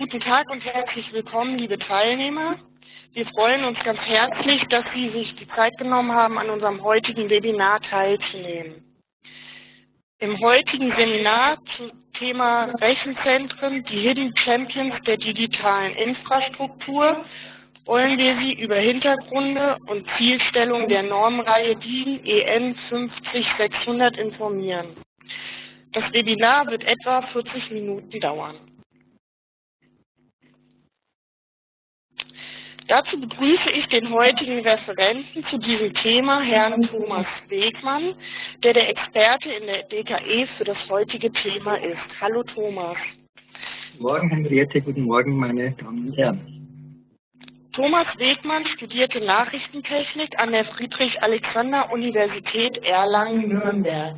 Guten Tag und herzlich willkommen, liebe Teilnehmer. Wir freuen uns ganz herzlich, dass Sie sich die Zeit genommen haben, an unserem heutigen Webinar teilzunehmen. Im heutigen Seminar zum Thema Rechenzentren, die Hidden Champions der digitalen Infrastruktur, wollen wir Sie über Hintergründe und Zielstellung der Normreihe DIN EN 50600 informieren. Das Webinar wird etwa 40 Minuten dauern. Dazu begrüße ich den heutigen Referenten zu diesem Thema, Herrn Thomas Wegmann, der der Experte in der DKE für das heutige Thema ist. Hallo Thomas. Guten Morgen, Henriette. Guten Morgen, meine Damen und Herren. Thomas Wegmann studierte Nachrichtentechnik an der Friedrich-Alexander-Universität Erlangen-Nürnberg.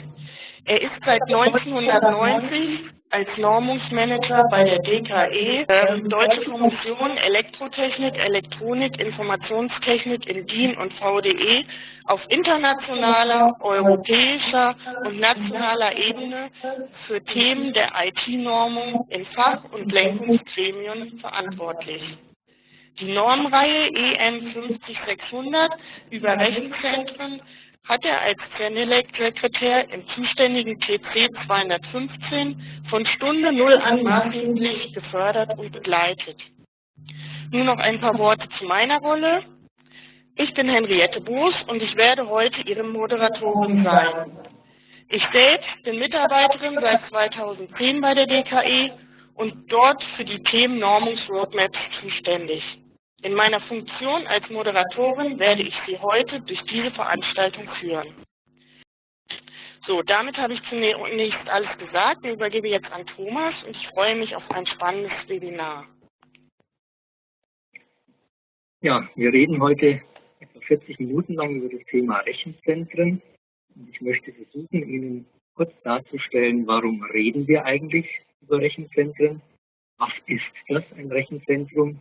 Er ist seit 1990 als Normungsmanager bei der DKE, äh, Deutsche Kommission Elektrotechnik, Elektronik, Informationstechnik in DIN und VDE auf internationaler, europäischer und nationaler Ebene für Themen der IT-Normung in Fach- und Lenkungsgremien verantwortlich. Die Normreihe EN 50600 über Rechenzentren hat er als Zenelec-Sekretär im zuständigen TC 215 von Stunde Null an maßgeblich gefördert und begleitet. Nun noch ein paar Worte zu meiner Rolle. Ich bin Henriette Boos und ich werde heute Ihre Moderatorin sein. Ich selbst bin Mitarbeiterin seit 2010 bei der DKE und dort für die Themen Normungsroadmaps zuständig. In meiner Funktion als Moderatorin werde ich Sie heute durch diese Veranstaltung führen. So, damit habe ich zunächst alles gesagt und übergebe jetzt an Thomas und ich freue mich auf ein spannendes Webinar. Ja, wir reden heute etwa 40 Minuten lang über das Thema Rechenzentren und ich möchte versuchen, Ihnen kurz darzustellen, warum reden wir eigentlich über Rechenzentren, was ist das, ein Rechenzentrum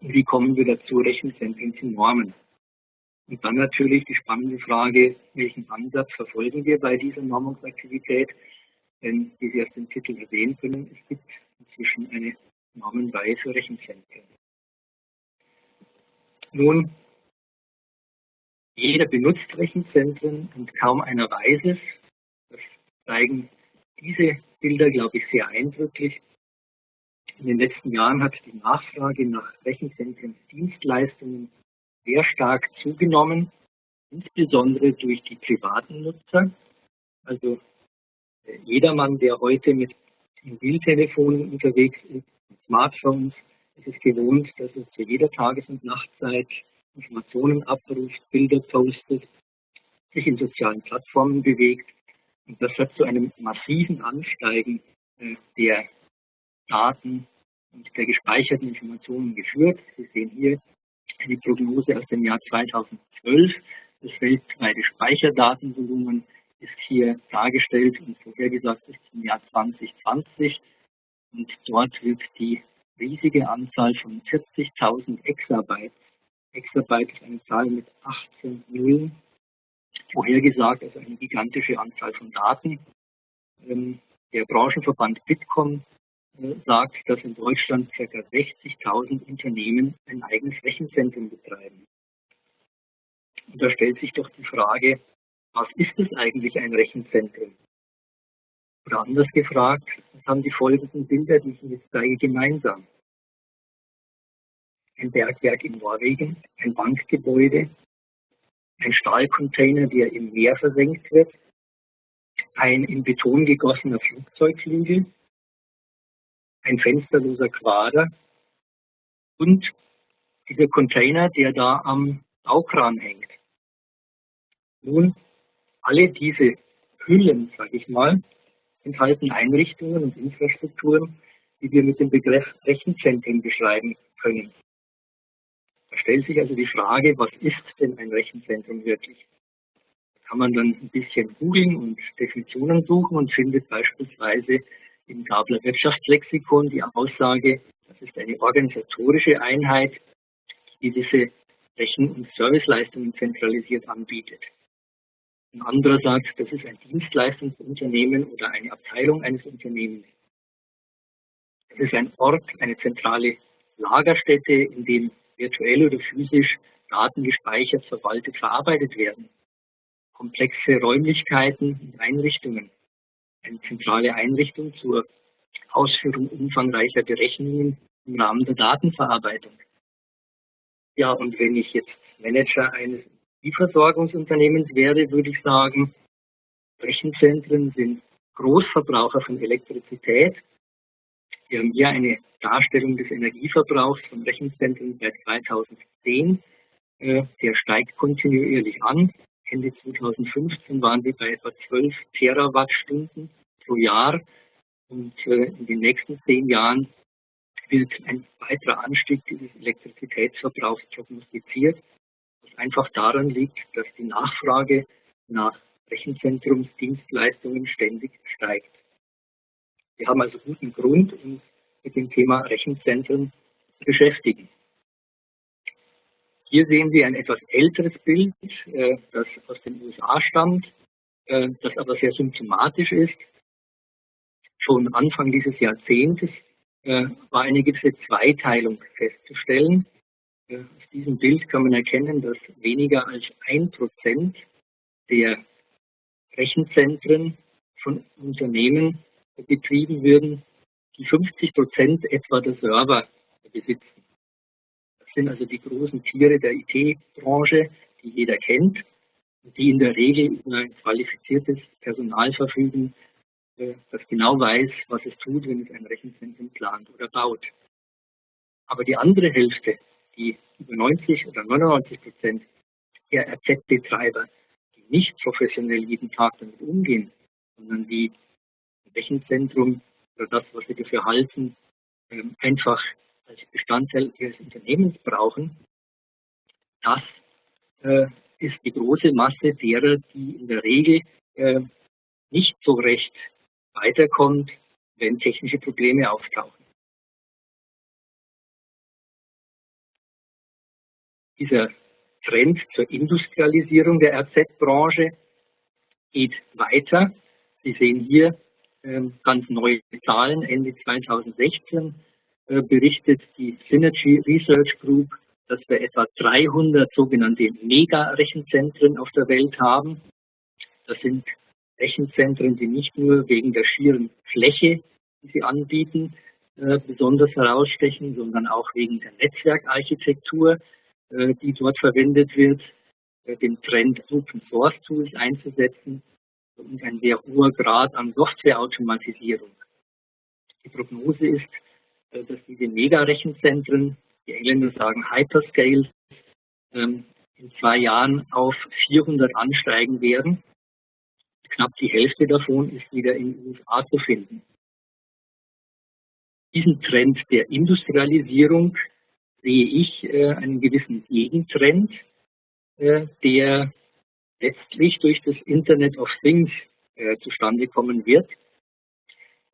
wie kommen wir dazu, Rechenzentren zu normen? Und dann natürlich die spannende Frage, welchen Ansatz verfolgen wir bei dieser Normungsaktivität? Denn, wie Sie aus dem Titel sehen können, es gibt inzwischen eine Normenreihe für Rechenzentren. Nun, jeder benutzt Rechenzentren und kaum einer weiß es. Das zeigen diese Bilder, glaube ich, sehr eindrücklich. In den letzten Jahren hat die Nachfrage nach Rechenzentrumsdienstleistungen sehr stark zugenommen, insbesondere durch die privaten Nutzer. Also äh, jedermann, der heute mit Mobiltelefonen unterwegs ist, mit Smartphones, ist es gewohnt, dass er zu jeder Tages- und Nachtzeit Informationen abruft, Bilder postet, sich in sozialen Plattformen bewegt. Und das hat zu einem massiven Ansteigen äh, der Daten und der gespeicherten Informationen geführt. Sie sehen hier eine Prognose aus dem Jahr 2012. Das weltweite Speicherdatenvolumen ist hier dargestellt und vorhergesagt ist zum Jahr 2020. Und dort wird die riesige Anzahl von 40.000 Exabytes, Exabyte ist eine Zahl mit 18 Nullen, vorhergesagt, also eine gigantische Anzahl von Daten. Ähm, der Branchenverband Bitkom sagt, dass in Deutschland ca. 60.000 Unternehmen ein eigenes Rechenzentrum betreiben. Und da stellt sich doch die Frage, was ist es eigentlich ein Rechenzentrum? Oder anders gefragt, was haben die folgenden Bilder, die ich Ihnen jetzt zeige, gemeinsam? Ein Bergwerk in Norwegen, ein Bankgebäude, ein Stahlcontainer, der im Meer versenkt wird, ein in Beton gegossener Flugzeugflügel, ein fensterloser Quader und dieser Container, der da am Baukran hängt. Nun, alle diese Hüllen, sage ich mal, enthalten Einrichtungen und Infrastrukturen, die wir mit dem Begriff Rechenzentren beschreiben können. Da stellt sich also die Frage, was ist denn ein Rechenzentrum wirklich? Da kann man dann ein bisschen googeln und Definitionen suchen und findet beispielsweise im Gabler Wirtschaftslexikon die Aussage, das ist eine organisatorische Einheit, die diese Rechen- und Serviceleistungen zentralisiert anbietet. Ein anderer sagt, das ist ein Dienstleistungsunternehmen oder eine Abteilung eines Unternehmens. Das ist ein Ort, eine zentrale Lagerstätte, in dem virtuell oder physisch Daten gespeichert, verwaltet, verarbeitet werden. Komplexe Räumlichkeiten und Einrichtungen. Eine zentrale Einrichtung zur Ausführung umfangreicher Berechnungen im Rahmen der Datenverarbeitung. Ja, und wenn ich jetzt Manager eines Liefersorgungsunternehmens wäre, würde ich sagen, Rechenzentren sind Großverbraucher von Elektrizität. Wir haben hier eine Darstellung des Energieverbrauchs von Rechenzentren seit 2010. Äh, der steigt kontinuierlich an. Ende 2015 waren wir bei etwa 12 Terawattstunden pro Jahr. Und äh, in den nächsten zehn Jahren wird ein weiterer Anstieg dieses Elektrizitätsverbrauchs prognostiziert, was einfach daran liegt, dass die Nachfrage nach Rechenzentrumsdienstleistungen ständig steigt. Wir haben also guten Grund, uns mit dem Thema Rechenzentren zu beschäftigen. Hier sehen Sie ein etwas älteres Bild, äh, das aus den USA stammt, äh, das aber sehr symptomatisch ist. Schon Anfang dieses Jahrzehntes äh, war eine gewisse Zweiteilung festzustellen. Auf diesem Bild kann man erkennen, dass weniger als ein Prozent der Rechenzentren von Unternehmen betrieben würden, die 50 Prozent etwa der Server besitzen. Sind also die großen Tiere der IT-Branche, die jeder kennt die in der Regel über ein qualifiziertes Personal verfügen, äh, das genau weiß, was es tut, wenn es ein Rechenzentrum plant oder baut. Aber die andere Hälfte, die über 90 oder 99 Prozent der RZ-Betreiber, nicht professionell jeden Tag damit umgehen, sondern die Rechenzentrum oder das, was sie dafür halten, ähm, einfach als Bestandteil ihres Unternehmens brauchen, das äh, ist die große Masse derer, die in der Regel äh, nicht so recht weiterkommt, wenn technische Probleme auftauchen. Dieser Trend zur Industrialisierung der RZ-Branche geht weiter. Sie sehen hier ähm, ganz neue Zahlen. Ende 2016 äh, berichtet die Synergy Research Group, dass wir etwa 300 sogenannte Mega-Rechenzentren auf der Welt haben. Das sind Rechenzentren, die nicht nur wegen der schieren Fläche, die sie anbieten, äh, besonders herausstechen, sondern auch wegen der Netzwerkarchitektur, äh, die dort verwendet wird, äh, den Trend Open Source Tools einzusetzen und ein sehr hoher Grad an Softwareautomatisierung. Die Prognose ist, äh, dass diese Mega-Rechenzentren, die Engländer sagen Hyperscale, ähm, in zwei Jahren auf 400 ansteigen werden. Knapp die Hälfte davon ist wieder in den USA zu finden. Diesen Trend der Industrialisierung sehe ich äh, einen gewissen Gegentrend, äh, der letztlich durch das Internet of Things zustande kommen wird.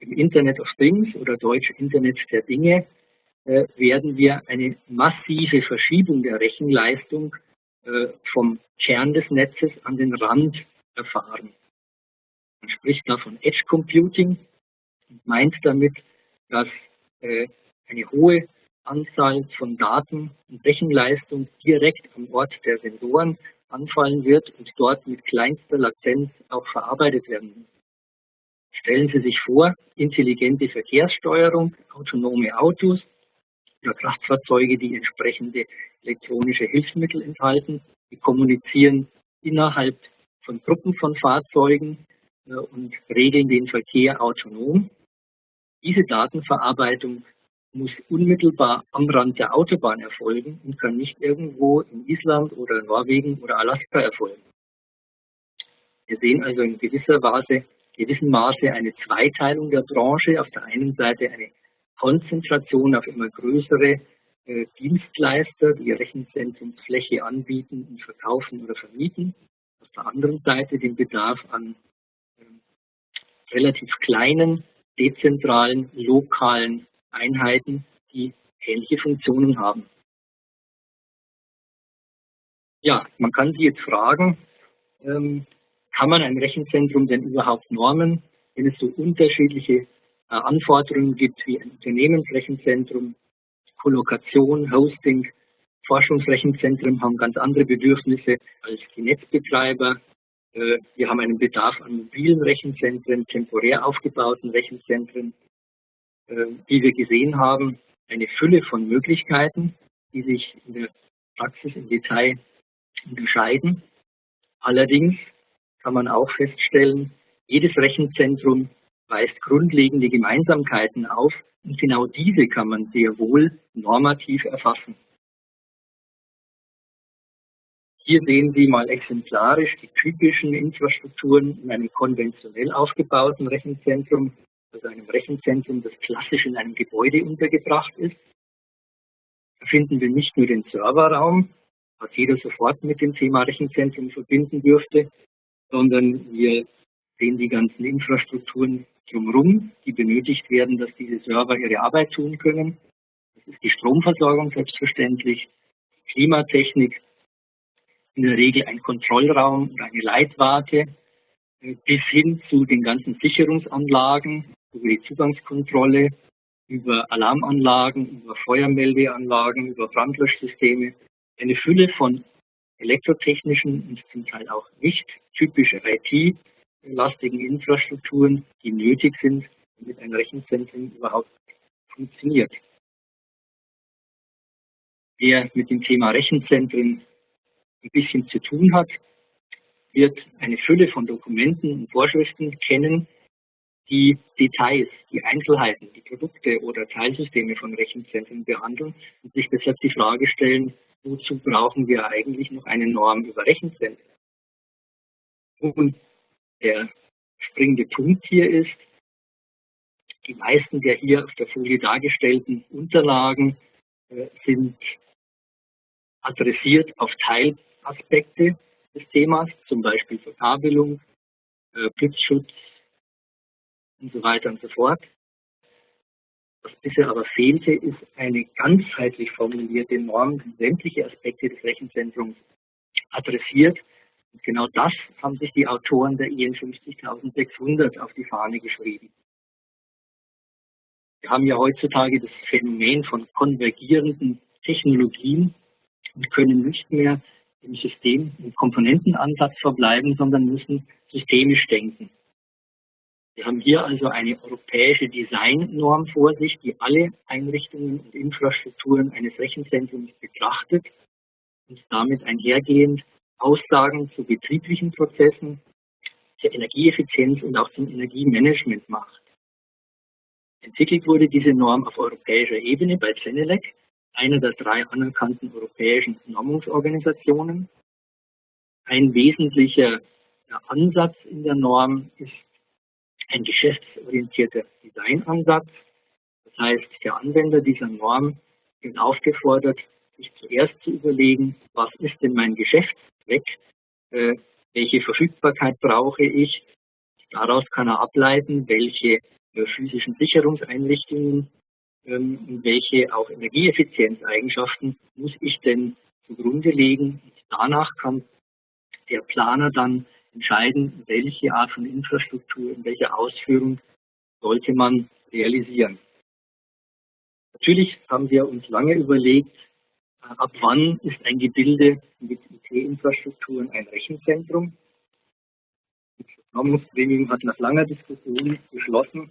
Im Internet of Things oder Deutsch Internet der Dinge äh, werden wir eine massive Verschiebung der Rechenleistung äh, vom Kern des Netzes an den Rand erfahren. Man spricht da von Edge Computing und meint damit, dass äh, eine hohe Anzahl von Daten und Rechenleistung direkt am Ort der Sensoren anfallen wird und dort mit kleinster Latenz auch verarbeitet werden muss. Stellen Sie sich vor, intelligente Verkehrssteuerung, autonome Autos oder Kraftfahrzeuge, die entsprechende elektronische Hilfsmittel enthalten, die kommunizieren innerhalb von Gruppen von Fahrzeugen äh, und regeln den Verkehr autonom. Diese Datenverarbeitung muss unmittelbar am Rand der Autobahn erfolgen und kann nicht irgendwo in Island oder Norwegen oder Alaska erfolgen. Wir sehen also in gewisser Weise, gewissem Maße eine Zweiteilung der Branche. Auf der einen Seite eine Konzentration auf immer größere äh, Dienstleister, die Rechenzentrumsfläche anbieten und verkaufen oder vermieten. Auf der anderen Seite den Bedarf an äh, relativ kleinen, dezentralen, lokalen Einheiten, die ähnliche Funktionen haben. Ja, man kann sich jetzt fragen, ähm, kann man ein Rechenzentrum denn überhaupt normen, wenn es so unterschiedliche Anforderungen gibt, wie ein Unternehmensrechenzentrum, Kollokation, Hosting, Forschungsrechenzentren haben ganz andere Bedürfnisse als die Netzbetreiber. Äh, wir haben einen Bedarf an mobilen Rechenzentren, temporär aufgebauten Rechenzentren. Äh, wie wir gesehen haben, eine Fülle von Möglichkeiten, die sich in der Praxis im Detail unterscheiden. Allerdings kann man auch feststellen, jedes Rechenzentrum weist grundlegende Gemeinsamkeiten auf und genau diese kann man sehr wohl normativ erfassen. Hier sehen Sie mal exemplarisch die typischen Infrastrukturen in einem konventionell aufgebauten Rechenzentrum, also einem Rechenzentrum, das klassisch in einem Gebäude untergebracht ist. Da finden wir nicht nur den Serverraum, was jeder sofort mit dem Thema Rechenzentrum verbinden dürfte, sondern wir sehen die ganzen Infrastrukturen drumherum, die benötigt werden, dass diese Server ihre Arbeit tun können. Das ist die Stromversorgung selbstverständlich, Klimatechnik, in der Regel ein Kontrollraum oder eine Leitwarte, äh, bis hin zu den ganzen Sicherungsanlagen, über die Zugangskontrolle, über Alarmanlagen, über Feuermeldeanlagen, über Brandlöschsysteme, eine Fülle von elektrotechnischen und zum Teil auch nicht typische IT-lastigen Infrastrukturen, die nötig sind, damit ein Rechenzentrum überhaupt funktioniert. Wer mit dem Thema Rechenzentren ein bisschen zu tun hat, wird eine Fülle von Dokumenten und Vorschriften kennen, die Details, die Einzelheiten, die Produkte oder Teilsysteme von Rechenzentren behandeln und sich deshalb die Frage stellen, wozu brauchen wir eigentlich noch eine Norm über Rechenzentren? Und der springende Punkt hier ist, die meisten der hier auf der Folie dargestellten Unterlagen äh, sind adressiert auf Teilaspekte des Themas, zum Beispiel Verkabelung, äh, Blitzschutz und so weiter und so fort. Was bisher aber fehlte, ist eine ganzheitlich formulierte Norm, die sämtliche Aspekte des Rechenzentrums adressiert. Und genau das haben sich die Autoren der IN 50600 auf die Fahne geschrieben. Wir haben ja heutzutage das Phänomen von konvergierenden Technologien und können nicht mehr im System, im Komponentenansatz verbleiben, sondern müssen systemisch denken. Wir haben hier also eine europäische Designnorm vor sich, die alle Einrichtungen und Infrastrukturen eines Rechenzentrums betrachtet und damit einhergehend Aussagen zu betrieblichen Prozessen, zur Energieeffizienz und auch zum Energiemanagement macht. Entwickelt wurde diese Norm auf europäischer Ebene bei Zenelec, einer der drei anerkannten europäischen Normungsorganisationen. Ein wesentlicher Ansatz in der Norm ist ein geschäftsorientierter Designansatz. Das heißt, der Anwender dieser Norm wird aufgefordert, sich zuerst zu überlegen, was ist denn mein Geschäftszweck, äh, welche Verfügbarkeit brauche ich. Daraus kann er ableiten, welche äh, physischen Sicherungseinrichtungen ähm, und welche auch Energieeffizienzeigenschaften muss ich denn zugrunde legen. Und danach kann der Planer dann entscheiden, welche Art von Infrastruktur, in welcher Ausführung sollte man realisieren. Natürlich haben wir uns lange überlegt, äh, ab wann ist ein Gebilde mit IT-Infrastrukturen ein Rechenzentrum. Das Normungsgremium hat nach langer Diskussion beschlossen,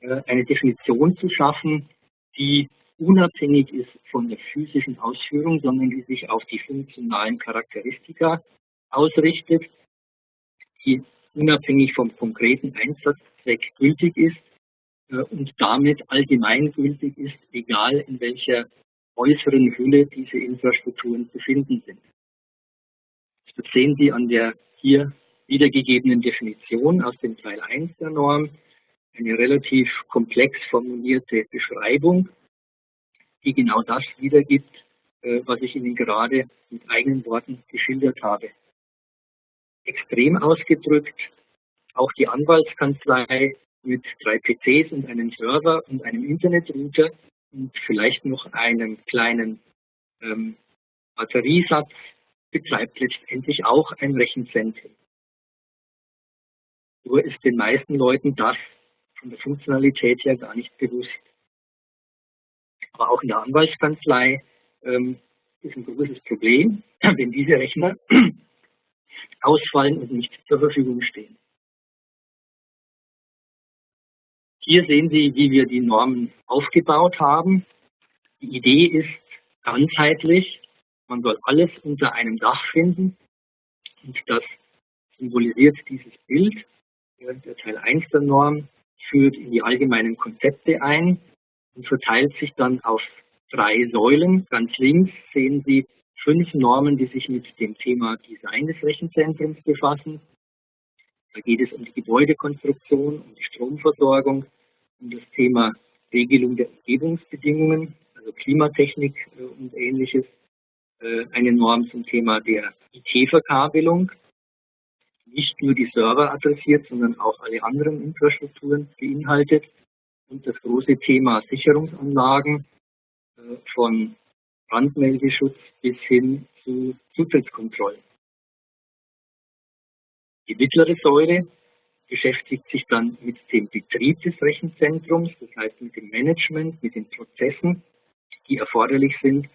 äh, eine Definition zu schaffen, die unabhängig ist von der physischen Ausführung, sondern die sich auf die funktionalen Charakteristika ausrichtet die unabhängig vom konkreten Einsatzzweck gültig ist äh, und damit allgemeingültig ist, egal in welcher äußeren Hülle diese Infrastrukturen zu finden sind. Das sehen Sie an der hier wiedergegebenen Definition aus dem Teil 1 der Norm, eine relativ komplex formulierte Beschreibung, die genau das wiedergibt, äh, was ich Ihnen gerade mit eigenen Worten geschildert habe extrem ausgedrückt. Auch die Anwaltskanzlei mit drei PCs und einem Server und einem Internetrouter und vielleicht noch einem kleinen ähm, Batteriesatz betreibt letztendlich auch ein Rechenzentrum. Nur ist den meisten Leuten das von der Funktionalität her gar nicht bewusst. Aber auch in der Anwaltskanzlei ähm, ist ein großes Problem, wenn diese Rechner ausfallen und nicht zur Verfügung stehen. Hier sehen Sie, wie wir die Normen aufgebaut haben. Die Idee ist ganzheitlich. Man soll alles unter einem Dach finden. Und das symbolisiert dieses Bild. Der Teil 1 der Norm führt in die allgemeinen Konzepte ein und verteilt sich dann auf drei Säulen. Ganz links sehen Sie fünf Normen, die sich mit dem Thema Design des Rechenzentrums befassen. Da geht es um die Gebäudekonstruktion, um die Stromversorgung, um das Thema Regelung der Umgebungsbedingungen, also Klimatechnik äh, und ähnliches. Äh, eine Norm zum Thema der IT-Verkabelung, nicht nur die Server adressiert, sondern auch alle anderen Infrastrukturen beinhaltet. Und das große Thema Sicherungsanlagen äh, von Brandmeldeschutz bis hin zu Zutrittskontrollen. Die mittlere Säule beschäftigt sich dann mit dem Betrieb des Rechenzentrums, das heißt mit dem Management, mit den Prozessen, die erforderlich sind,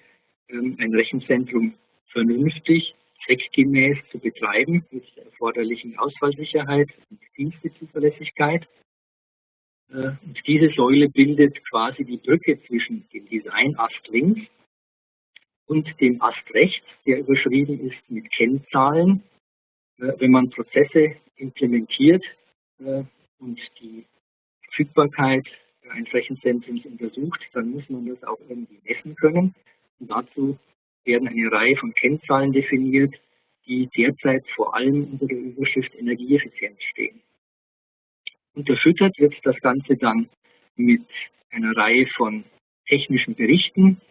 ähm, ein Rechenzentrum vernünftig, zweckgemäß zu betreiben, mit der erforderlichen Ausfallsicherheit und Dienstezuverlässigkeit. Äh, und diese Säule bildet quasi die Brücke zwischen dem Design-Ast links und dem Ast rechts, der überschrieben ist mit Kennzahlen. Äh, wenn man Prozesse implementiert äh, und die Verfügbarkeit eines Rechenzentrums untersucht, dann muss man das auch irgendwie messen können. Und dazu werden eine Reihe von Kennzahlen definiert, die derzeit vor allem unter der Überschrift Energieeffizienz stehen. Unterfüttert wird das Ganze dann mit einer Reihe von technischen Berichten,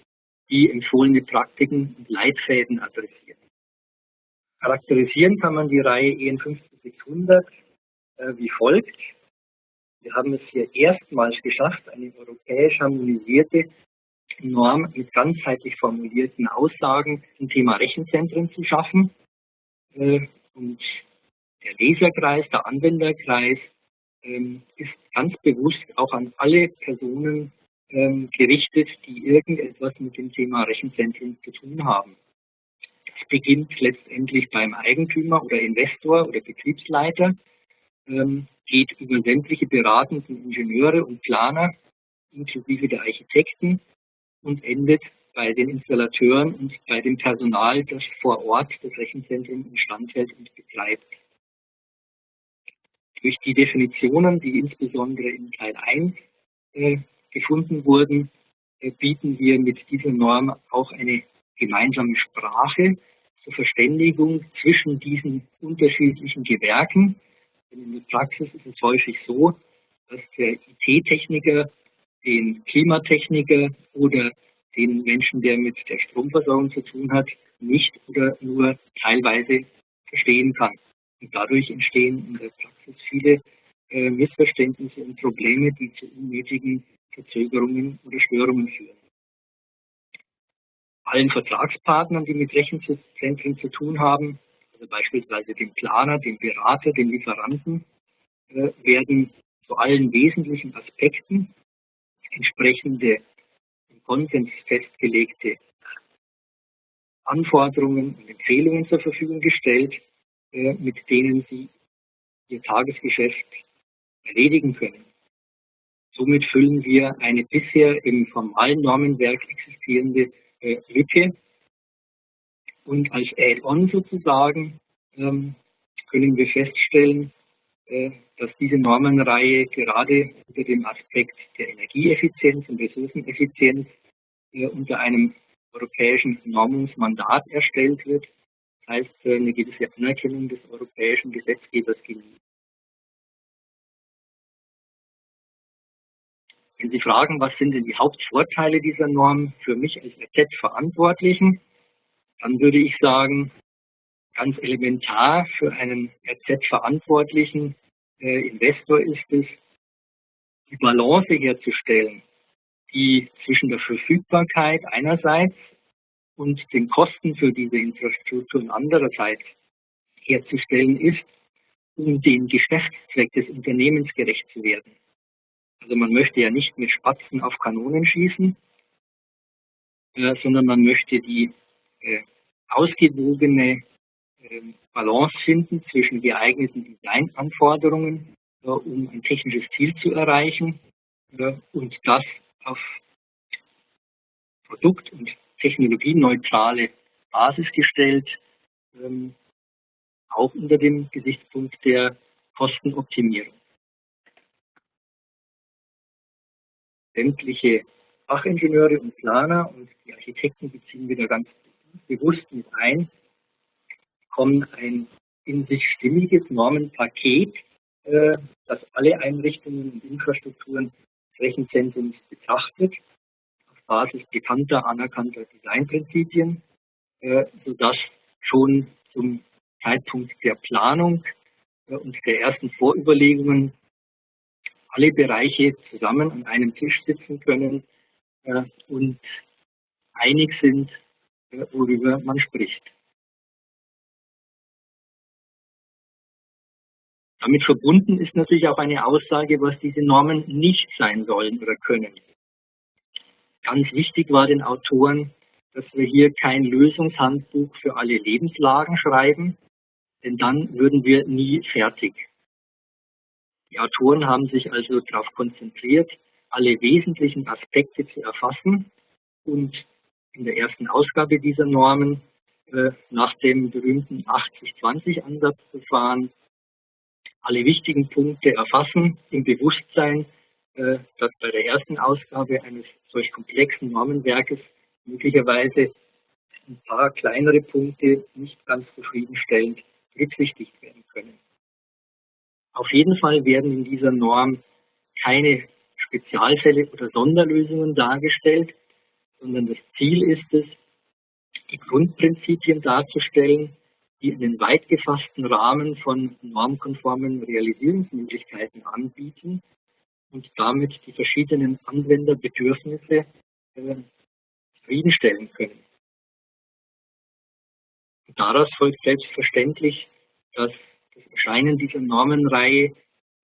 die empfohlene Praktiken und Leitfäden adressieren. Charakterisieren kann man die Reihe EN 50600 äh, wie folgt. Wir haben es hier erstmals geschafft, eine europäisch harmonisierte Norm mit ganzheitlich formulierten Aussagen zum Thema Rechenzentren zu schaffen. Äh, und der Leserkreis, der Anwenderkreis ähm, ist ganz bewusst auch an alle Personen ähm, gerichtet, die irgendetwas mit dem Thema Rechenzentren zu tun haben. Das beginnt letztendlich beim Eigentümer oder Investor oder Betriebsleiter, ähm, geht über sämtliche beratenden Ingenieure und Planer inklusive der Architekten und endet bei den Installateuren und bei dem Personal, das vor Ort das Rechenzentrum instand hält und betreibt. Durch die Definitionen, die insbesondere in Teil 1 äh, gefunden wurden, äh, bieten wir mit dieser Norm auch eine gemeinsame Sprache zur Verständigung zwischen diesen unterschiedlichen Gewerken. Denn in der Praxis ist es häufig so, dass der IT-Techniker den Klimatechniker oder den Menschen, der mit der Stromversorgung zu tun hat, nicht oder nur teilweise verstehen kann. Und dadurch entstehen in der Praxis viele äh, Missverständnisse und Probleme, die zu unnötigen Verzögerungen oder Störungen führen. Allen Vertragspartnern, die mit Rechenzentren zu tun haben, also beispielsweise dem Planer, dem Berater, dem Lieferanten, äh, werden zu allen wesentlichen Aspekten entsprechende im Konsens festgelegte Anforderungen und Empfehlungen zur Verfügung gestellt, äh, mit denen Sie Ihr Tagesgeschäft erledigen können. Somit füllen wir eine bisher im formalen Normenwerk existierende äh, Lücke. Und als Add-on sozusagen ähm, können wir feststellen, äh, dass diese Normenreihe gerade unter dem Aspekt der Energieeffizienz und Ressourceneffizienz äh, unter einem europäischen Normungsmandat erstellt wird. Das heißt, äh, eine gewisse Anerkennung des europäischen Gesetzgebers genießt. Wenn Sie fragen, was sind denn die Hauptvorteile dieser Norm für mich als RZ-Verantwortlichen, dann würde ich sagen, ganz elementar für einen RZ-Verantwortlichen äh, Investor ist es, die Balance herzustellen, die zwischen der Verfügbarkeit einerseits und den Kosten für diese Infrastrukturen andererseits herzustellen ist, um dem Geschäftszweck des Unternehmens gerecht zu werden. Also man möchte ja nicht mit Spatzen auf Kanonen schießen, äh, sondern man möchte die äh, ausgewogene äh, Balance finden zwischen geeigneten Designanforderungen, äh, um ein technisches Ziel zu erreichen äh, und das auf produkt- und technologieneutrale Basis gestellt, ähm, auch unter dem Gesichtspunkt der Kostenoptimierung. Sämtliche Fachingenieure und Planer und die Architekten beziehen wieder ganz bewusst mit ein, bekommen ein in sich stimmiges Normenpaket, äh, das alle Einrichtungen und Infrastrukturen des Rechenzentrums betrachtet, auf Basis bekannter, anerkannter Designprinzipien, äh, sodass schon zum Zeitpunkt der Planung äh, und der ersten Vorüberlegungen alle Bereiche zusammen an einem Tisch sitzen können äh, und einig sind, äh, worüber man spricht. Damit verbunden ist natürlich auch eine Aussage, was diese Normen nicht sein sollen oder können. Ganz wichtig war den Autoren, dass wir hier kein Lösungshandbuch für alle Lebenslagen schreiben, denn dann würden wir nie fertig. Die Autoren haben sich also darauf konzentriert, alle wesentlichen Aspekte zu erfassen und in der ersten Ausgabe dieser Normen äh, nach dem berühmten 80-20-Ansatzverfahren alle wichtigen Punkte erfassen im Bewusstsein, äh, dass bei der ersten Ausgabe eines solch komplexen Normenwerkes möglicherweise ein paar kleinere Punkte nicht ganz zufriedenstellend berücksichtigt werden können. Auf jeden Fall werden in dieser Norm keine Spezialfälle oder Sonderlösungen dargestellt, sondern das Ziel ist es, die Grundprinzipien darzustellen, die einen weit gefassten Rahmen von normkonformen Realisierungsmöglichkeiten anbieten und damit die verschiedenen Anwenderbedürfnisse äh, zufriedenstellen können. Daraus folgt selbstverständlich, dass das Erscheinen dieser Normenreihe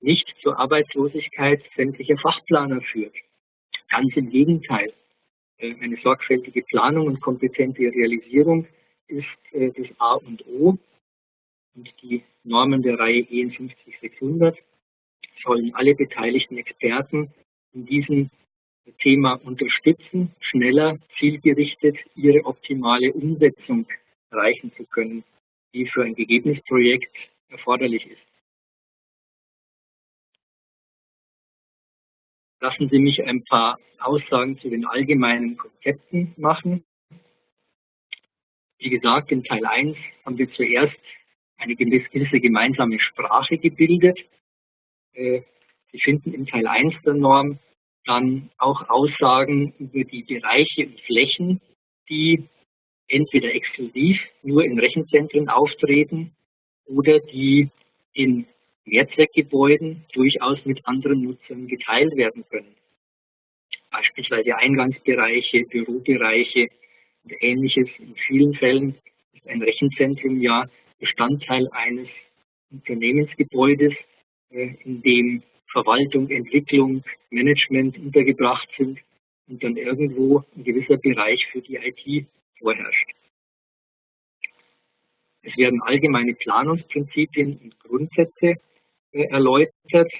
nicht zur Arbeitslosigkeit sämtlicher Fachplaner führt. Ganz im Gegenteil. Äh, eine sorgfältige Planung und kompetente Realisierung ist äh, das A und O. Und die Normen der Reihe EN 50600 sollen alle beteiligten Experten in diesem Thema unterstützen, schneller, zielgerichtet ihre optimale Umsetzung erreichen zu können, die für ein gegebenes Projekt erforderlich ist. Lassen Sie mich ein paar Aussagen zu den allgemeinen Konzepten machen. Wie gesagt, in Teil 1 haben wir zuerst eine gewisse gemeinsame Sprache gebildet. Äh, Sie finden in Teil 1 der Norm dann auch Aussagen über die Bereiche und Flächen, die entweder exklusiv nur in Rechenzentren auftreten oder die in Mehrzweckgebäuden durchaus mit anderen Nutzern geteilt werden können. Beispielsweise Eingangsbereiche, Bürobereiche und ähnliches. In vielen Fällen ist ein Rechenzentrum ja Bestandteil eines Unternehmensgebäudes, äh, in dem Verwaltung, Entwicklung, Management untergebracht sind und dann irgendwo ein gewisser Bereich für die IT vorherrscht. Es werden allgemeine Planungsprinzipien und Grundsätze äh, erläutert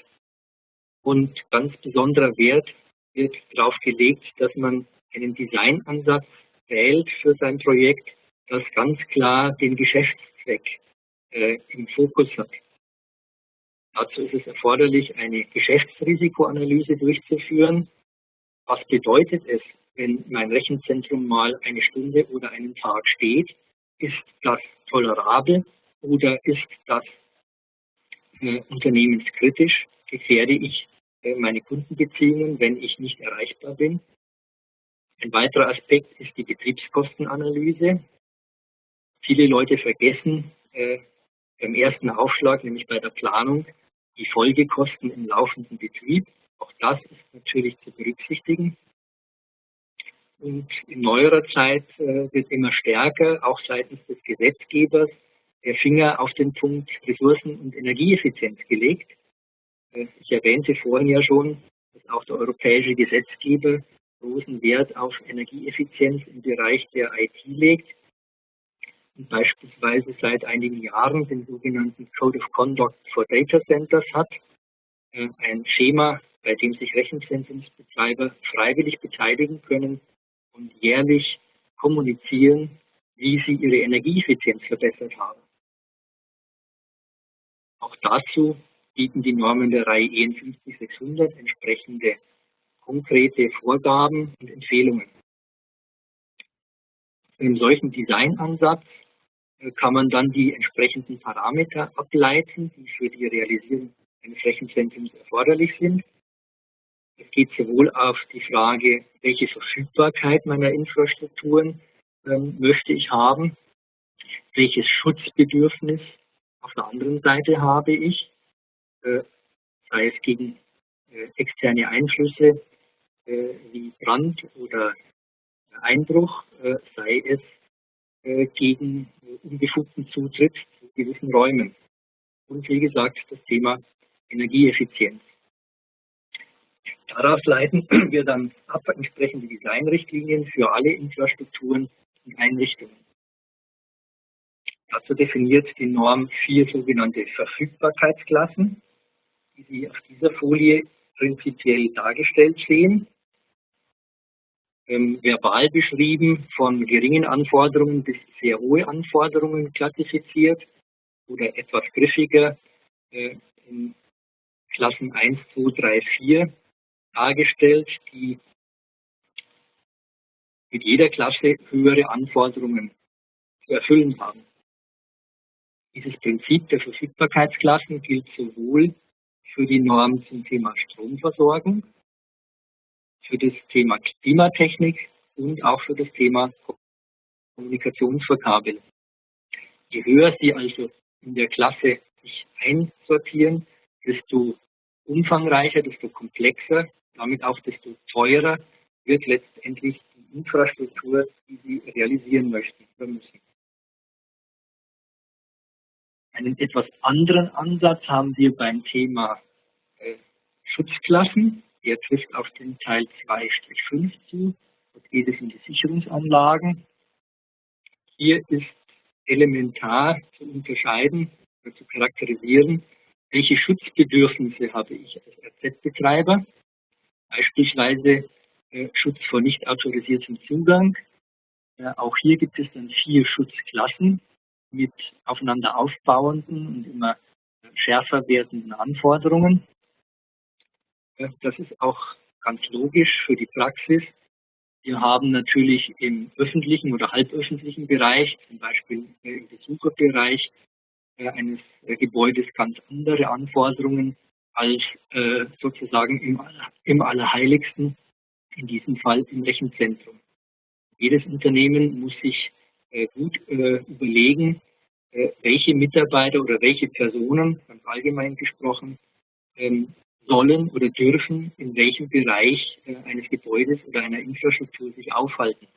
und ganz besonderer Wert wird darauf gelegt, dass man einen Designansatz wählt für sein Projekt, das ganz klar den Geschäftszweck äh, im Fokus hat. Dazu ist es erforderlich, eine Geschäftsrisikoanalyse durchzuführen. Was bedeutet es, wenn mein Rechenzentrum mal eine Stunde oder einen Tag steht? Ist das tolerabel oder ist das äh, unternehmenskritisch? Gefährde ich äh, meine Kundenbeziehungen, wenn ich nicht erreichbar bin? Ein weiterer Aspekt ist die Betriebskostenanalyse. Viele Leute vergessen äh, beim ersten Aufschlag, nämlich bei der Planung, die Folgekosten im laufenden Betrieb. Auch das ist natürlich zu berücksichtigen. Und in neuerer Zeit äh, wird immer stärker, auch seitens des Gesetzgebers, der Finger auf den Punkt Ressourcen- und Energieeffizienz gelegt. Äh, ich erwähnte vorhin ja schon, dass auch der europäische Gesetzgeber großen Wert auf Energieeffizienz im Bereich der IT legt und beispielsweise seit einigen Jahren den sogenannten Code of Conduct for Data Centers hat, äh, ein Schema, bei dem sich Rechenzentrumsbetreiber freiwillig beteiligen können und jährlich kommunizieren, wie sie ihre Energieeffizienz verbessert haben. Auch dazu bieten die Normen der Reihe EN 50600 entsprechende konkrete Vorgaben und Empfehlungen. In einem solchen Designansatz äh, kann man dann die entsprechenden Parameter ableiten, die für die Realisierung eines Rechenzentrums erforderlich sind. Es geht sowohl auf die Frage, welche Verfügbarkeit meiner Infrastrukturen ähm, möchte ich haben, welches Schutzbedürfnis auf der anderen Seite habe ich, äh, sei es gegen äh, externe Einflüsse äh, wie Brand oder Einbruch, äh, sei es äh, gegen unbefugten Zutritt zu gewissen Räumen. Und wie gesagt, das Thema Energieeffizienz. Daraus leiten wir dann ab entsprechende Designrichtlinien für alle Infrastrukturen und Einrichtungen. Dazu definiert die Norm vier sogenannte Verfügbarkeitsklassen, die Sie auf dieser Folie prinzipiell dargestellt sehen ähm, verbal beschrieben, von geringen Anforderungen bis sehr hohe Anforderungen klassifiziert oder etwas griffiger äh, in Klassen 1, 2, 3, 4 dargestellt, die mit jeder Klasse höhere Anforderungen zu erfüllen haben. Dieses Prinzip der Verfügbarkeitsklassen gilt sowohl für die Norm zum Thema Stromversorgung für das Thema Klimatechnik und auch für das Thema Kommunikationsverkabel. Je höher Sie also in der Klasse sich einsortieren, desto umfangreicher, desto komplexer, damit auch desto teurer wird letztendlich die Infrastruktur, die Sie realisieren möchten oder müssen. Einen etwas anderen Ansatz haben wir beim Thema äh, Schutzklassen. Der trifft auf den Teil 2-5 zu. Dort geht es um die Sicherungsanlagen. Hier ist elementar zu unterscheiden oder zu charakterisieren, welche Schutzbedürfnisse habe ich als RZ-Betreiber. Beispielsweise äh, Schutz vor nicht autorisiertem Zugang. Äh, auch hier gibt es dann vier Schutzklassen mit aufeinander aufbauenden und immer schärfer werdenden Anforderungen. Das ist auch ganz logisch für die Praxis. Wir haben natürlich im öffentlichen oder halböffentlichen Bereich, zum Beispiel im Besucherbereich äh, eines äh, Gebäudes, ganz andere Anforderungen als äh, sozusagen im, im Allerheiligsten, in diesem Fall im Rechenzentrum. Jedes Unternehmen muss sich gut überlegen, welche Mitarbeiter oder welche Personen, ganz allgemein gesprochen, ähm, sollen oder dürfen in welchem Bereich äh, eines Gebäudes oder einer Infrastruktur sich aufhalten.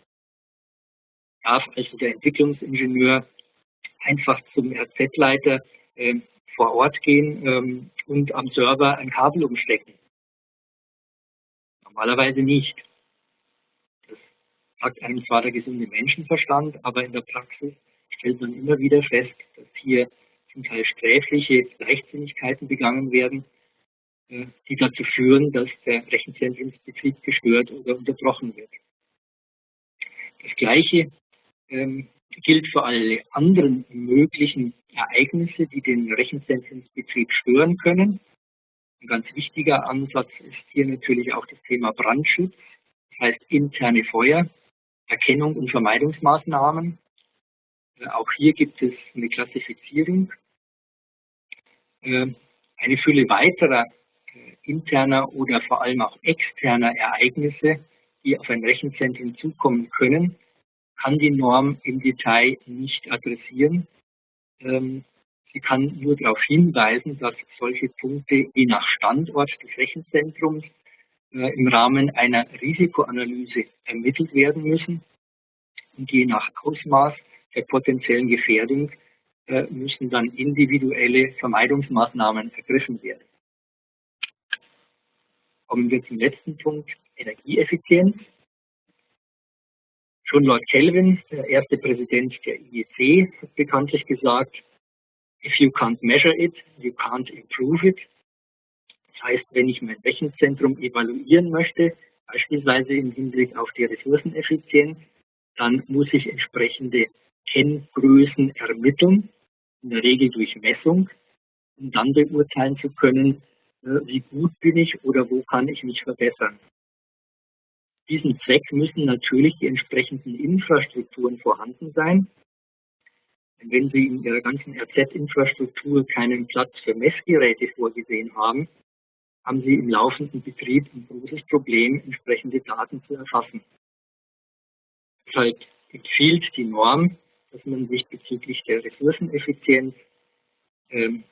Darf also der Entwicklungsingenieur einfach zum RZ-Leiter äh, vor Ort gehen ähm, und am Server ein Kabel umstecken? Normalerweise nicht. Das sagt einem zwar der gesunde Menschenverstand, aber in der Praxis stellt man immer wieder fest, dass hier zum Teil sträfliche Leichtsinnigkeiten begangen werden, äh, die dazu führen, dass der Rechenzentrumsbetrieb gestört oder unterbrochen wird. Das Gleiche ähm, gilt für alle anderen möglichen Ereignisse, die den Rechenzentrumsbetrieb stören können. Ein ganz wichtiger Ansatz ist hier natürlich auch das Thema Brandschutz, das heißt interne Feuer, Erkennung und Vermeidungsmaßnahmen. Äh, auch hier gibt es eine Klassifizierung. Äh, eine Fülle weiterer interner oder vor allem auch externer Ereignisse, die auf ein Rechenzentrum zukommen können, kann die Norm im Detail nicht adressieren. Ähm, sie kann nur darauf hinweisen, dass solche Punkte je nach Standort des Rechenzentrums äh, im Rahmen einer Risikoanalyse ermittelt werden müssen. Und je nach Ausmaß der potenziellen Gefährdung äh, müssen dann individuelle Vermeidungsmaßnahmen ergriffen werden. Kommen wir zum letzten Punkt, Energieeffizienz. Schon Lord Kelvin, der erste Präsident der IEC, hat bekanntlich gesagt, if you can't measure it, you can't improve it. Das heißt, wenn ich mein Rechenzentrum evaluieren möchte, beispielsweise im Hinblick auf die Ressourceneffizienz, dann muss ich entsprechende Kenngrößen ermitteln, in der Regel durch Messung, um dann beurteilen zu können, äh, wie gut bin ich oder wo kann ich mich verbessern. Diesen Zweck müssen natürlich die entsprechenden Infrastrukturen vorhanden sein. Wenn Sie in Ihrer ganzen RZ-Infrastruktur keinen Platz für Messgeräte vorgesehen haben, haben Sie im laufenden Betrieb ein großes Problem, entsprechende Daten zu erfassen. Deshalb empfiehlt die Norm, dass man sich bezüglich der Ressourceneffizienz ähm,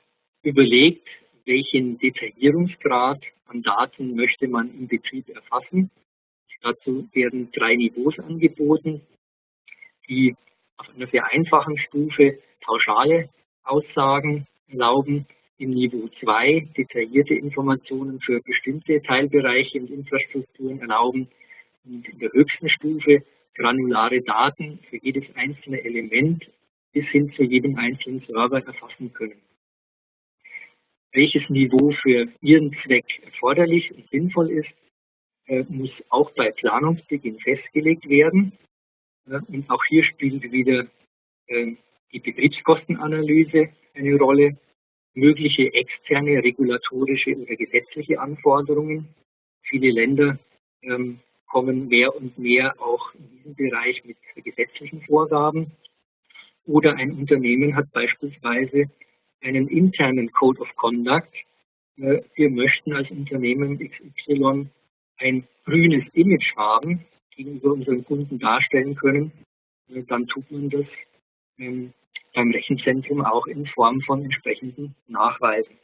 überlegt, welchen Detaillierungsgrad an Daten möchte man im Betrieb erfassen. Dazu werden drei Niveaus angeboten, die auf einer sehr einfachen Stufe pauschale Aussagen erlauben. Im Niveau 2 detaillierte Informationen für bestimmte Teilbereiche und Infrastrukturen erlauben. Und in der höchsten Stufe granulare Daten für jedes einzelne Element bis hin zu jedem einzelnen Server erfassen können. Welches Niveau für Ihren Zweck erforderlich und sinnvoll ist, muss auch bei Planungsbeginn festgelegt werden. Und auch hier spielt wieder äh, die Betriebskostenanalyse eine Rolle, mögliche externe regulatorische oder gesetzliche Anforderungen. Viele Länder ähm, kommen mehr und mehr auch in diesem Bereich mit gesetzlichen Vorgaben. Oder ein Unternehmen hat beispielsweise einen internen Code of Conduct. Äh, wir möchten als Unternehmen XY ein grünes Image haben, gegenüber unseren Kunden darstellen können, äh, dann tut man das ähm, beim Rechenzentrum auch in Form von entsprechenden Nachweisen.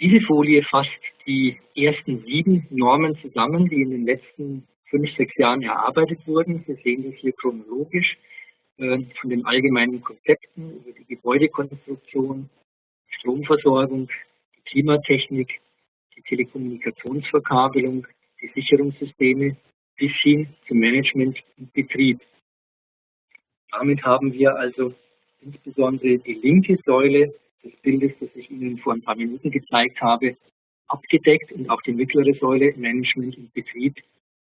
Diese Folie fasst die ersten sieben Normen zusammen, die in den letzten fünf, sechs Jahren erarbeitet wurden. Wir sehen das hier chronologisch äh, von den allgemeinen Konzepten über die Gebäudekonstruktion, Stromversorgung, Klimatechnik, die Telekommunikationsverkabelung, die Sicherungssysteme bis hin zum Management und Betrieb. Damit haben wir also insbesondere die linke Säule des Bildes, das ich Ihnen vor ein paar Minuten gezeigt habe, abgedeckt und auch die mittlere Säule Management und Betrieb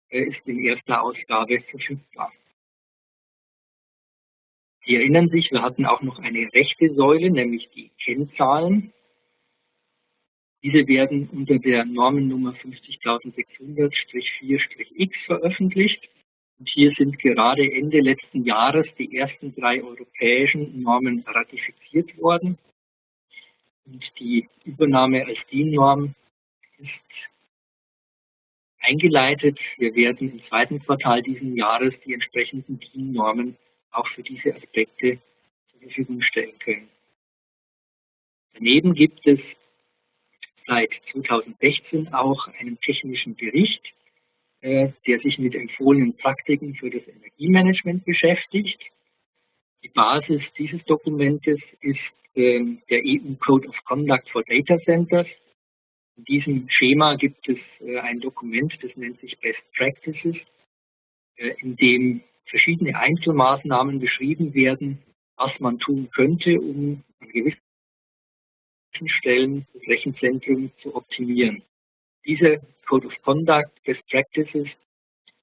äh, ist in erster Ausgabe verfügbar. Sie erinnern sich, wir hatten auch noch eine rechte Säule, nämlich die Kennzahlen. Diese werden unter der Normennummer 50600-4-X veröffentlicht. Und hier sind gerade Ende letzten Jahres die ersten drei europäischen Normen ratifiziert worden. Und die Übernahme als DIN-Norm ist eingeleitet. Wir werden im zweiten Quartal diesen Jahres die entsprechenden DIN-Normen auch für diese Aspekte zur Verfügung stellen können. Daneben gibt es seit 2016 auch einen technischen Bericht, äh, der sich mit empfohlenen Praktiken für das Energiemanagement beschäftigt. Die Basis dieses Dokumentes ist ähm, der EU Code of Conduct for Data Centers. In diesem Schema gibt es äh, ein Dokument, das nennt sich Best Practices, äh, in dem verschiedene Einzelmaßnahmen beschrieben werden, was man tun könnte, um an gewissen Stellen das Rechenzentrum zu optimieren. Dieser Code of Conduct Best Practices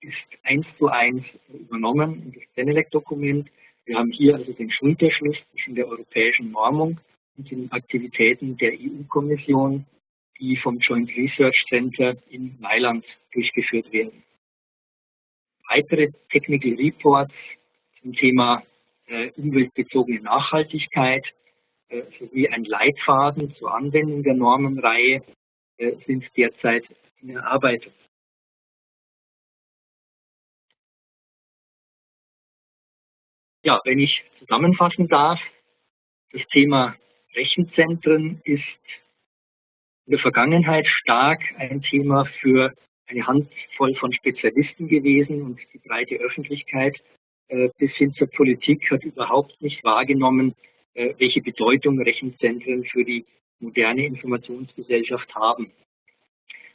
ist eins zu eins übernommen in das Benelec-Dokument wir haben hier also den Schulterschluss zwischen der europäischen Normung und den Aktivitäten der EU-Kommission, die vom Joint Research Center in Mailand durchgeführt werden. Weitere Technical Reports zum Thema äh, umweltbezogene Nachhaltigkeit sowie ein Leitfaden zur Anwendung der Normenreihe äh, sind derzeit in Erarbeitung. Ja, wenn ich zusammenfassen darf, das Thema Rechenzentren ist in der Vergangenheit stark ein Thema für eine Handvoll von Spezialisten gewesen und die breite Öffentlichkeit äh, bis hin zur Politik hat überhaupt nicht wahrgenommen, äh, welche Bedeutung Rechenzentren für die moderne Informationsgesellschaft haben.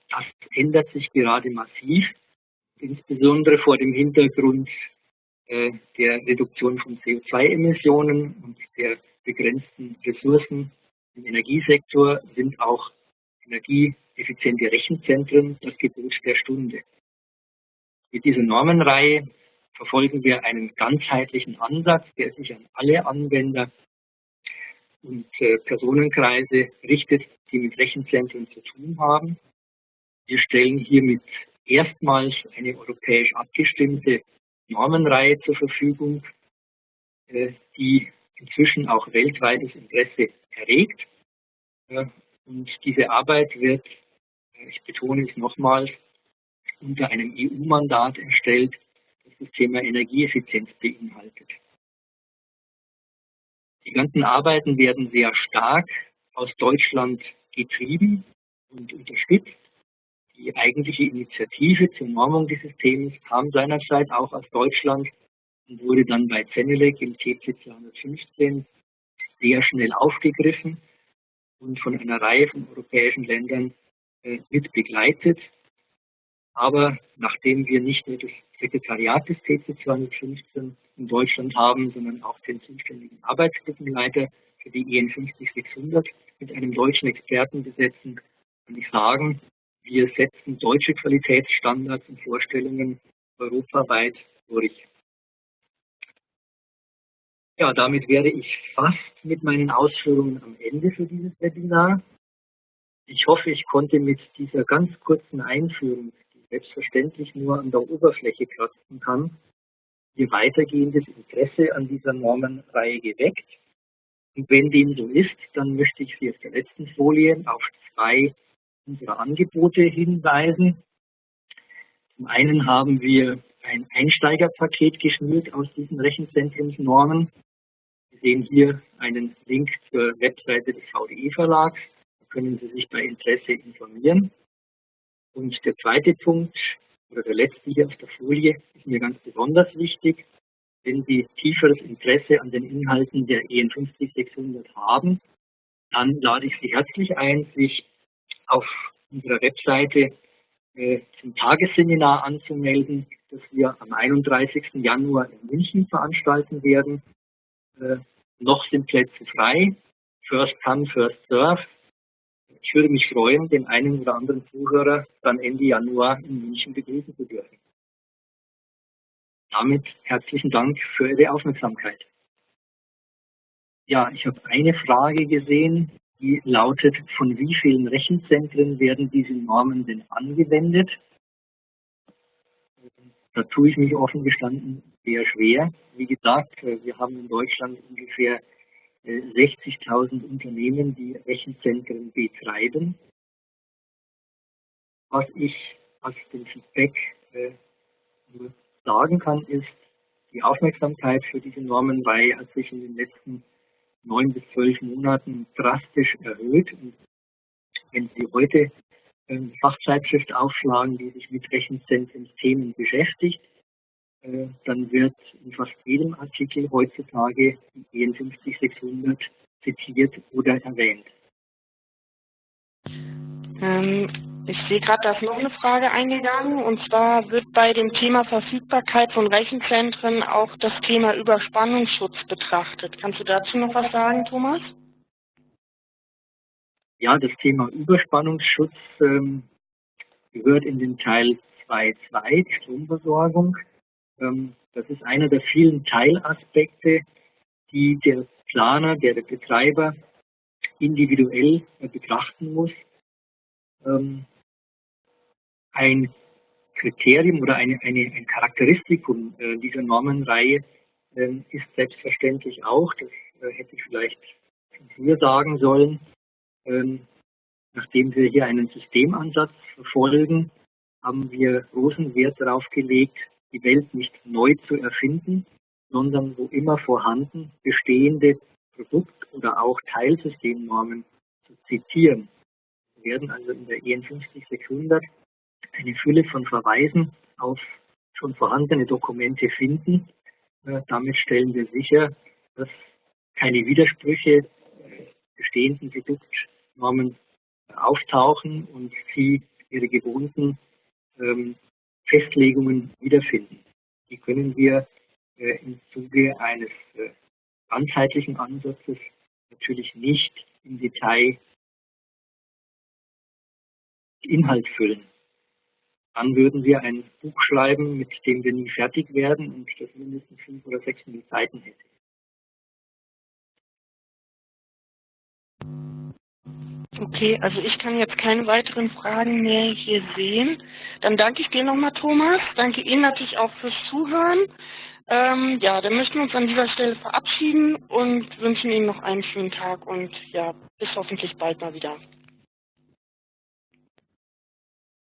Das ändert sich gerade massiv, insbesondere vor dem Hintergrund äh, der Reduktion von CO2-Emissionen und der begrenzten Ressourcen im Energiesektor sind auch energieeffiziente Rechenzentren das Gebot der Stunde. Mit dieser Normenreihe verfolgen wir einen ganzheitlichen Ansatz, der sich an alle Anwender und äh, Personenkreise richtet, die mit Rechenzentren zu tun haben. Wir stellen hiermit erstmals eine europäisch abgestimmte Normenreihe zur Verfügung, äh, die inzwischen auch weltweites Interesse erregt. Äh, und diese Arbeit wird, äh, ich betone es nochmals, unter einem EU-Mandat erstellt, das das Thema Energieeffizienz beinhaltet. Die ganzen Arbeiten werden sehr stark aus Deutschland getrieben und unterstützt. Die eigentliche Initiative zur Normung dieses Themas kam seinerzeit auch aus Deutschland und wurde dann bei Zenelec im TC 215 sehr schnell aufgegriffen und von einer Reihe von europäischen Ländern äh, mit begleitet. Aber nachdem wir nicht nur das Sekretariat des TC 215 in Deutschland haben, sondern auch den zuständigen Arbeitsgruppenleiter für die EN 50600 mit einem deutschen Experten besetzen, kann ich sagen, wir setzen deutsche Qualitätsstandards und Vorstellungen europaweit durch. Ja, damit wäre ich fast mit meinen Ausführungen am Ende für dieses Webinar. Ich hoffe, ich konnte mit dieser ganz kurzen Einführung, die selbstverständlich nur an der Oberfläche kratzen kann, Ihr weitergehendes Interesse an dieser Normenreihe geweckt. Und wenn dem so ist, dann möchte ich Sie auf der letzten Folie auf zwei unserer Angebote hinweisen. Zum einen haben wir ein Einsteigerpaket geschnürt aus diesen Rechenzentrumsnormen. Sie sehen hier einen Link zur Webseite des VDE-Verlags. Da können Sie sich bei Interesse informieren. Und der zweite Punkt, oder der letzte hier auf der Folie, ist mir ganz besonders wichtig. Wenn Sie tieferes Interesse an den Inhalten der EN 50600 haben, dann lade ich Sie herzlich ein, sich auf unserer Webseite äh, zum Tagesseminar anzumelden, das wir am 31. Januar in München veranstalten werden. Äh, noch sind Plätze frei. First come, first serve. Ich würde mich freuen, den einen oder anderen Zuhörer dann Ende Januar in München begrüßen zu dürfen. Damit herzlichen Dank für Ihre Aufmerksamkeit. Ja, ich habe eine Frage gesehen, die lautet, von wie vielen Rechenzentren werden diese Normen denn angewendet? Da tue ich mich offen gestanden sehr schwer. Wie gesagt, wir haben in Deutschland ungefähr 60.000 Unternehmen, die Rechenzentren betreiben. Was ich aus dem Feedback äh, nur sagen kann, ist, die Aufmerksamkeit für diese Normenreihe hat sich in den letzten neun bis zwölf Monaten drastisch erhöht. Und wenn Sie heute eine Fachzeitschrift aufschlagen, die sich mit Rechenzentrumsthemen beschäftigt, äh, dann wird in fast jedem Artikel heutzutage die EN 50600 zitiert oder erwähnt. Ähm, ich sehe gerade, da ist noch eine Frage eingegangen. Und zwar wird bei dem Thema Verfügbarkeit von Rechenzentren auch das Thema Überspannungsschutz betrachtet. Kannst du dazu noch was sagen, Thomas? Ja, das Thema Überspannungsschutz ähm, gehört in den Teil 2.2, die Stromversorgung. Ähm, das ist einer der vielen Teilaspekte, die der Planer, der, Betreiber individuell äh, betrachten muss. Ähm, ein Kriterium oder eine, eine, ein Charakteristikum äh, dieser Normenreihe ähm, ist selbstverständlich auch, das äh, hätte ich vielleicht früher sagen sollen, nachdem wir hier einen Systemansatz verfolgen, haben wir großen Wert darauf gelegt, die Welt nicht neu zu erfinden, sondern wo immer vorhanden bestehende Produkt- oder auch Teilsystemnormen zu zitieren. Wir werden also in der EN 50600 eine Fülle von Verweisen auf schon vorhandene Dokumente finden. Äh, damit stellen wir sicher, dass keine Widersprüche bestehenden Produktnormen auftauchen und Sie Ihre gewohnten ähm, Festlegungen wiederfinden. Die können wir äh, im Zuge eines äh, ganzheitlichen Ansatzes natürlich nicht im Detail Inhalt füllen. Dann würden wir ein Buch schreiben, mit dem wir nie fertig werden und das mindestens fünf oder sechs Seiten hätte. Okay, also ich kann jetzt keine weiteren Fragen mehr hier sehen. Dann danke ich dir nochmal, Thomas. Danke Ihnen natürlich auch fürs Zuhören. Ähm, ja, dann möchten wir uns an dieser Stelle verabschieden und wünschen Ihnen noch einen schönen Tag und ja, bis hoffentlich bald mal wieder.